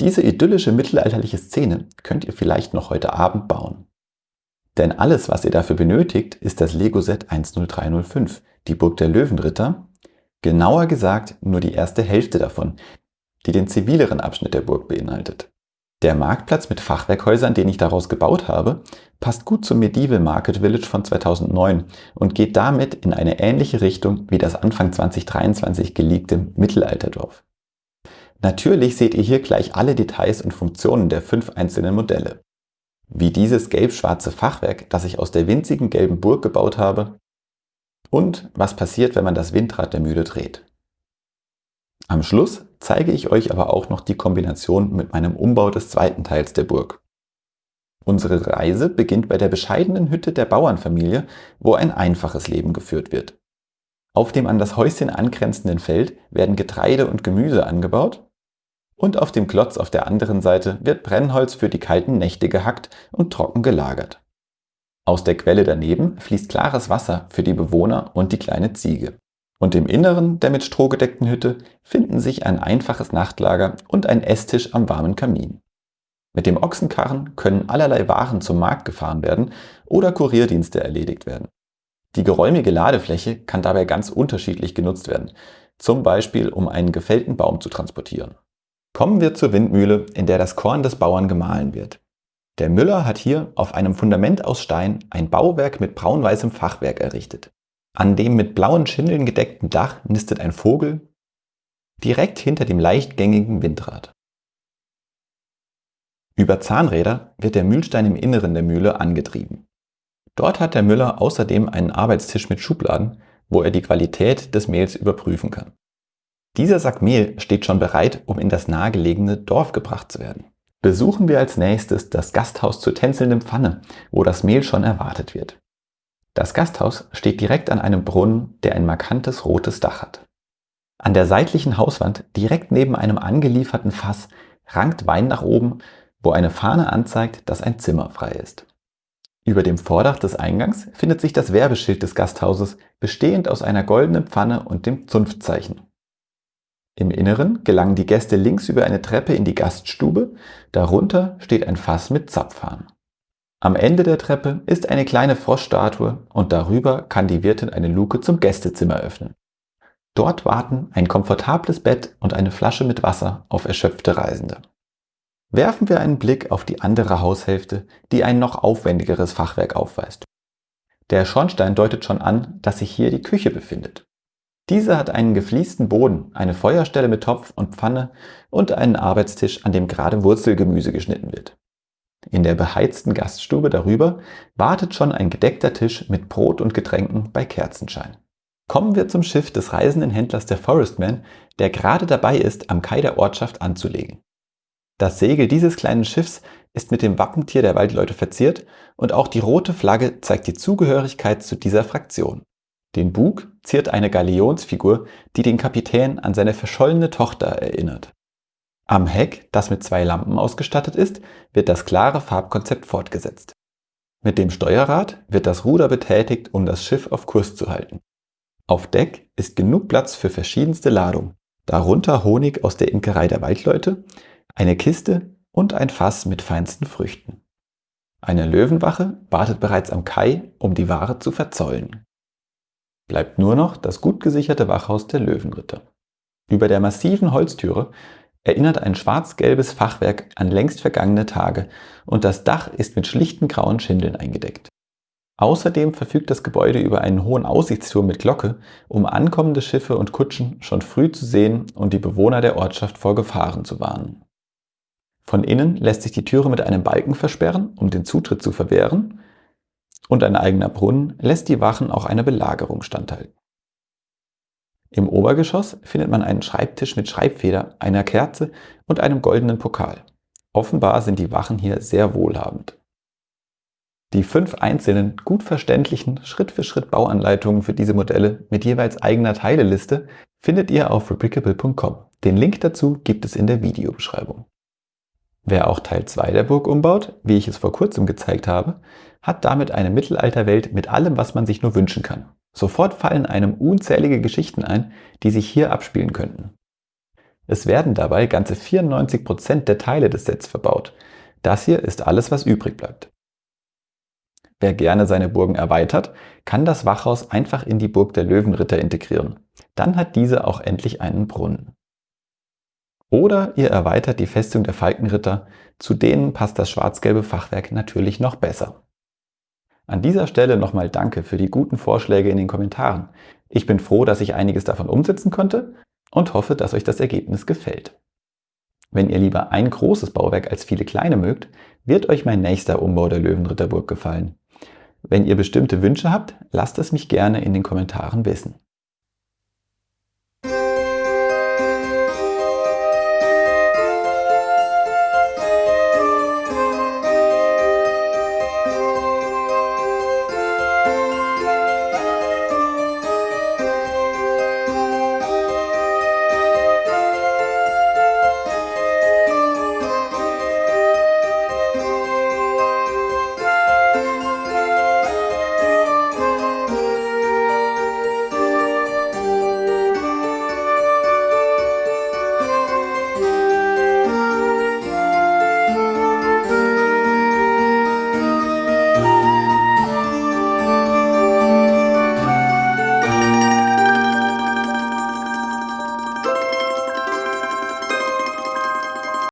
Diese idyllische mittelalterliche Szene könnt ihr vielleicht noch heute Abend bauen. Denn alles, was ihr dafür benötigt, ist das Lego-Set 10305, die Burg der Löwenritter, genauer gesagt nur die erste Hälfte davon, die den zivileren Abschnitt der Burg beinhaltet. Der Marktplatz mit Fachwerkhäusern, den ich daraus gebaut habe, passt gut zum Medieval Market Village von 2009 und geht damit in eine ähnliche Richtung wie das Anfang 2023 geliebte Mittelalterdorf. Natürlich seht ihr hier gleich alle Details und Funktionen der fünf einzelnen Modelle. Wie dieses gelb-schwarze Fachwerk, das ich aus der winzigen gelben Burg gebaut habe und was passiert, wenn man das Windrad der Mühle dreht. Am Schluss zeige ich euch aber auch noch die Kombination mit meinem Umbau des zweiten Teils der Burg. Unsere Reise beginnt bei der bescheidenen Hütte der Bauernfamilie, wo ein einfaches Leben geführt wird. Auf dem an das Häuschen angrenzenden Feld werden Getreide und Gemüse angebaut und auf dem Klotz auf der anderen Seite wird Brennholz für die kalten Nächte gehackt und trocken gelagert. Aus der Quelle daneben fließt klares Wasser für die Bewohner und die kleine Ziege. Und im Inneren der mit Stroh gedeckten Hütte finden sich ein einfaches Nachtlager und ein Esstisch am warmen Kamin. Mit dem Ochsenkarren können allerlei Waren zum Markt gefahren werden oder Kurierdienste erledigt werden. Die geräumige Ladefläche kann dabei ganz unterschiedlich genutzt werden, zum Beispiel um einen gefällten Baum zu transportieren. Kommen wir zur Windmühle, in der das Korn des Bauern gemahlen wird. Der Müller hat hier auf einem Fundament aus Stein ein Bauwerk mit braun-weißem Fachwerk errichtet. An dem mit blauen Schindeln gedeckten Dach nistet ein Vogel direkt hinter dem leichtgängigen Windrad. Über Zahnräder wird der Mühlstein im Inneren der Mühle angetrieben. Dort hat der Müller außerdem einen Arbeitstisch mit Schubladen, wo er die Qualität des Mehls überprüfen kann. Dieser Sack Mehl steht schon bereit, um in das nahegelegene Dorf gebracht zu werden. Besuchen wir als nächstes das Gasthaus zur tänzelnden Pfanne, wo das Mehl schon erwartet wird. Das Gasthaus steht direkt an einem Brunnen, der ein markantes rotes Dach hat. An der seitlichen Hauswand, direkt neben einem angelieferten Fass, rankt Wein nach oben, wo eine Fahne anzeigt, dass ein Zimmer frei ist. Über dem Vordach des Eingangs findet sich das Werbeschild des Gasthauses, bestehend aus einer goldenen Pfanne und dem Zunftzeichen. Im Inneren gelangen die Gäste links über eine Treppe in die Gaststube, darunter steht ein Fass mit Zapfhahn. Am Ende der Treppe ist eine kleine Froschstatue und darüber kann die Wirtin eine Luke zum Gästezimmer öffnen. Dort warten ein komfortables Bett und eine Flasche mit Wasser auf erschöpfte Reisende. Werfen wir einen Blick auf die andere Haushälfte, die ein noch aufwendigeres Fachwerk aufweist. Der Schornstein deutet schon an, dass sich hier die Küche befindet. Diese hat einen gefliesten Boden, eine Feuerstelle mit Topf und Pfanne und einen Arbeitstisch, an dem gerade Wurzelgemüse geschnitten wird. In der beheizten Gaststube darüber wartet schon ein gedeckter Tisch mit Brot und Getränken bei Kerzenschein. Kommen wir zum Schiff des reisenden Händlers der Forestman, der gerade dabei ist, am Kai der Ortschaft anzulegen. Das Segel dieses kleinen Schiffs ist mit dem Wappentier der Waldleute verziert und auch die rote Flagge zeigt die Zugehörigkeit zu dieser Fraktion. Den Bug ziert eine Galionsfigur, die den Kapitän an seine verschollene Tochter erinnert. Am Heck, das mit zwei Lampen ausgestattet ist, wird das klare Farbkonzept fortgesetzt. Mit dem Steuerrad wird das Ruder betätigt, um das Schiff auf Kurs zu halten. Auf Deck ist genug Platz für verschiedenste Ladungen, darunter Honig aus der Imkerei der Waldleute, eine Kiste und ein Fass mit feinsten Früchten. Eine Löwenwache wartet bereits am Kai, um die Ware zu verzollen. Bleibt nur noch das gut gesicherte Wachhaus der Löwenritter. Über der massiven Holztüre erinnert ein schwarz-gelbes Fachwerk an längst vergangene Tage und das Dach ist mit schlichten grauen Schindeln eingedeckt. Außerdem verfügt das Gebäude über einen hohen Aussichtsturm mit Glocke, um ankommende Schiffe und Kutschen schon früh zu sehen und die Bewohner der Ortschaft vor Gefahren zu warnen. Von innen lässt sich die Türe mit einem Balken versperren, um den Zutritt zu verwehren, und ein eigener Brunnen lässt die Wachen auch einer Belagerung standhalten. Im Obergeschoss findet man einen Schreibtisch mit Schreibfeder, einer Kerze und einem goldenen Pokal. Offenbar sind die Wachen hier sehr wohlhabend. Die fünf einzelnen, gut verständlichen Schritt-für-Schritt Bauanleitungen für diese Modelle mit jeweils eigener Teileliste findet ihr auf replicable.com. Den Link dazu gibt es in der Videobeschreibung. Wer auch Teil 2 der Burg umbaut, wie ich es vor kurzem gezeigt habe, hat damit eine Mittelalterwelt mit allem, was man sich nur wünschen kann. Sofort fallen einem unzählige Geschichten ein, die sich hier abspielen könnten. Es werden dabei ganze 94% der Teile des Sets verbaut. Das hier ist alles, was übrig bleibt. Wer gerne seine Burgen erweitert, kann das Wachhaus einfach in die Burg der Löwenritter integrieren. Dann hat diese auch endlich einen Brunnen. Oder ihr erweitert die Festung der Falkenritter, zu denen passt das schwarz-gelbe Fachwerk natürlich noch besser. An dieser Stelle nochmal Danke für die guten Vorschläge in den Kommentaren. Ich bin froh, dass ich einiges davon umsetzen konnte und hoffe, dass euch das Ergebnis gefällt. Wenn ihr lieber ein großes Bauwerk als viele kleine mögt, wird euch mein nächster Umbau der Löwenritterburg gefallen. Wenn ihr bestimmte Wünsche habt, lasst es mich gerne in den Kommentaren wissen.